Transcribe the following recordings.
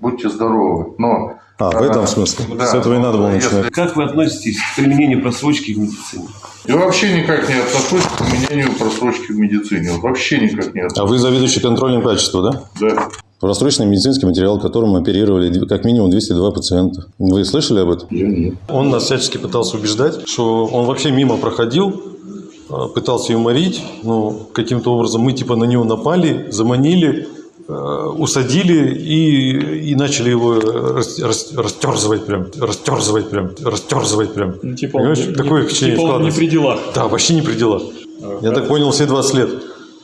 будьте здоровы. Но... А, в этом смысле? Да, С этого и надо было если- начинать. Как вы относитесь к применению просрочки в медицине? Я вообще никак не отношусь к применению просрочки в медицине. Вообще никак не А отношусь. вы заведующий контролем качества, да? Да. Просроченный медицинский материал, которым оперировали как минимум 202 пациента. Вы слышали об этом? Я нет. Он нас всячески пытался убеждать, что он вообще мимо проходил, э, пытался юморить. Ну, каким-то образом мы типа на него напали, заманили, усадили и, и начали его рас- рас- растерзывать прям, растерзывать прям, растерзывать прям. Ну, типа Понимаешь, не- такое не- типа не при делах. Да, вообще не при делах. Я так понял, все 20 лет.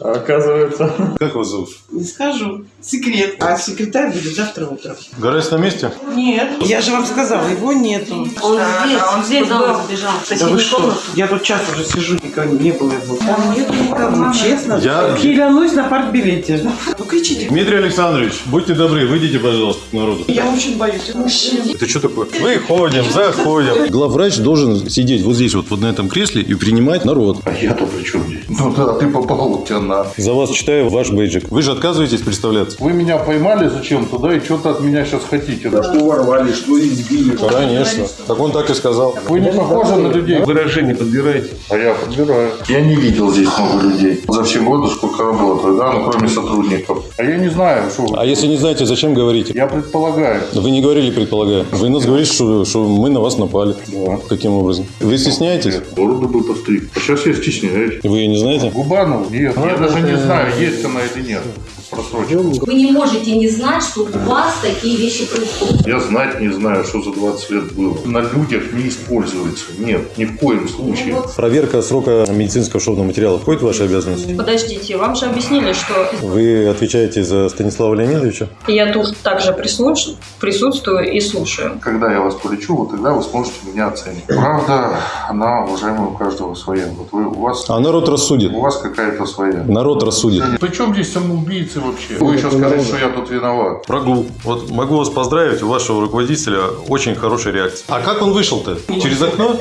А оказывается... Как вас зовут? Не скажу. Секрет. А секретарь будет завтра утром. Гараж на месте? Нет. Я же вам сказала, его нету. Он здесь, А он здесь был, сбежал. Да вы что? комнату. Я тут час уже сижу, никого не было его. Там нету никого, честно. Я- Клянусь на партбилете. Ну кричите. Дмитрий Александрович, будьте добры, выйдите, пожалуйста, к народу. Я очень боюсь мужчин. Это что такое? Выходим, заходим. Главврач должен сидеть вот здесь, вот, вот на этом кресле и принимать народ. А я-то при чем здесь? Ну да, ты попал вот тебя на... За вас читаю ваш бейджик. Вы же отказываетесь представляться? Вы меня поймали зачем-то, да, и что-то от меня сейчас хотите. Да? Что ворвали, что избили. Конечно. Так он так и сказал. Вы не похожи на людей. Выражение подбираете? А я подбираю. Я не видел здесь много людей. За все годы, сколько работаю, да, ну кроме сотрудников. А я не знаю, что вы. А если не знаете, зачем говорите? Я предполагаю. Вы не говорили, предполагаю. Вы нас говорите, что, что мы на вас напали. Да. Каким образом? Вы стесняетесь? Бороду бы постриг. А сейчас я стесняюсь. Вы ее не знаете? Губанов? Нет. Я даже не знаю, есть она или нет. Просрочка. Вы не можете не знать, что у вас такие вещи происходят. Я знать не знаю, что за 20 лет было. На людях не используется. Нет, ни в коем случае. Проверка срока медицинского шовного материала входит в ваши обязанности? Подождите, вам же объяснили, что Вы отвечаете за Станислава Леонидовича? я тут также прислуш- присутствую и слушаю. Когда я вас полечу, вот тогда вы сможете меня оценить. Правда, она, уважаемая, у каждого своя. Вот вы, у вас, А народ рассудит. у вас какая-то своя. Народ рассудит. Причем здесь самоубийцы вообще? Вы еще скажете, что я тут виноват. Прогул. Вот могу вас поздравить, у вашего руководителя очень хорошая реакция. А как он вышел-то? Через окно?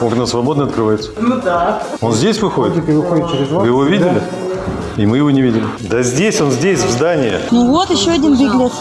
Окна свободно открываются. Ну да. Он здесь выходит? Вы его видели? И мы его не видели. Да здесь он, здесь, в здании. Ну вот еще один беглец.